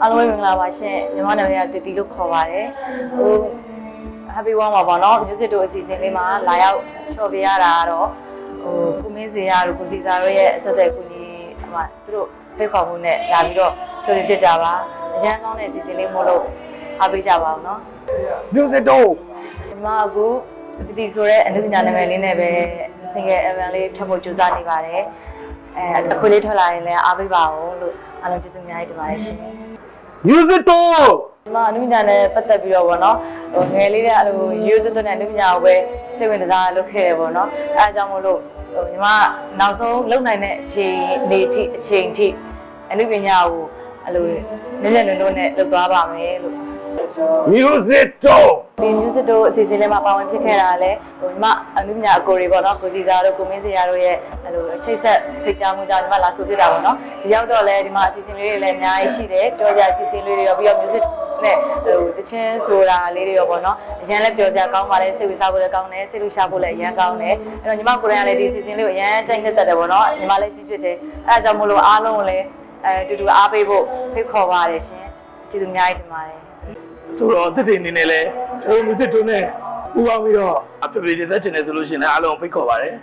အားလုံးပဲမင်္ဂလာပါရှင်ညီမနာမည်ကတီတီလို့ခေါ်ပါတယ်ဟို happy one ပါပေါ့နော် music တို့အစီအစဉ်လေးမှာလာရောက်ဖျော်ပြရတာကတော့ဟိုကုမင်းစရာတို့ကိုစီစာတို့ရဲ့အဆက်အသွယ်ကူညီအမသူတို့ဖိတ်ခေါ်မှုနဲ့လာပြီးတော့ဖျော်ပြဖြစ်ကြပါအရန်ကောင်းတဲ့အစီအစဉ်လေးမို့လို့အားပေးကြပါအောင်နော် music တော့ဒီမှာအခုတီတီဆိုတဲ့အနုပညာနာမည်လေးနဲ့ပဲ single album လေးထွက်ဖို့ကြိုးစားနေပါတယ်အဲအခုလေးထွက်လာရင်လည်းအားပေးပါအောင်လို့ အားလုံးကျေးဇူးအများကြီးတင်ပါတယ်ရှင် music တော့ဒီမှာအနုပညာနဲ့ပတ်သက်ပြီးတော့ဗောနော်ဟိုငယ်လေးတဲ့အလိုရိုးသွတ်သွတ်နဲ့အနုပညာကိုပဲစိတ်ဝင်စားလုပ်ခဲ့ရဗောနော်အဲအကြောင်းမို့လို့ဟိုညီမနောက်ဆုံးလုံနိုင်တဲ့အချိန်နေထိအချိန်ထိအနုပညာကိုအလိုနည်းနည်းနွန်းနွန်းနဲ့လုပ်သွားပါမယ်လို့ music တော့ ဒီ music တို့အစီအစဉ်လေးမှာပါဝင်ဖြစ်ခဲ့တာလည်းဟိုညီမအနုပညာအကိုတွေဗောနော်ကိုစီစာတို့ကိုမင်းစရာတို့ရဲ့အလိုချိတ်ဆက်ဖိတ်ကြားမှုကြောင့်ညီမလာဆိုဖြစ်တာဗောနော်ဒီရောက်တော့လည်းဒီမှာအစီအစဉ်လေးတွေလည်းအများကြီးရှိတယ်ကြော်ကြအစီအစဉ်လေးတွေရောပြီးတော့ music နဲ့ဟိုတချင်းဆိုတာလေးတွေရောပေါ့နော်အရန်လည်းပျော်စရာကောင်းပါလေစိတ်ဝင်စားဖို့လည်းကောင်းတယ်စိတ်လူရှာဖို့လည်းအရန်ကောင်းတယ်အဲ့တော့ညီမကိုယ်တိုင်ကလည်းဒီ season လေးကိုအရန်ကြိုက်နေတတ်တယ်ပေါ့နော်ညီမလည်းကြည့်ဖြစ်တယ်အဲ့ဒါကြောင့်မို့လို့အားလုံးကိုလည်းအဲတူတူအားပေးဖို့ဖိတ်ခေါ်ပါတယ်ရှင်ကျေးဇူးအများကြီးတင်ပါတယ် ဆိုတော့တစ်တိအနေနဲ့လဲကျွန်တော် music တို့နဲ့ပူပေါင်းပြီးတော့အဖေဖေတွေသက်ချင်တယ်ဆိုလို့ရှိရင်လည်းအားလုံးဖိတ်ခေါ်ပါတယ်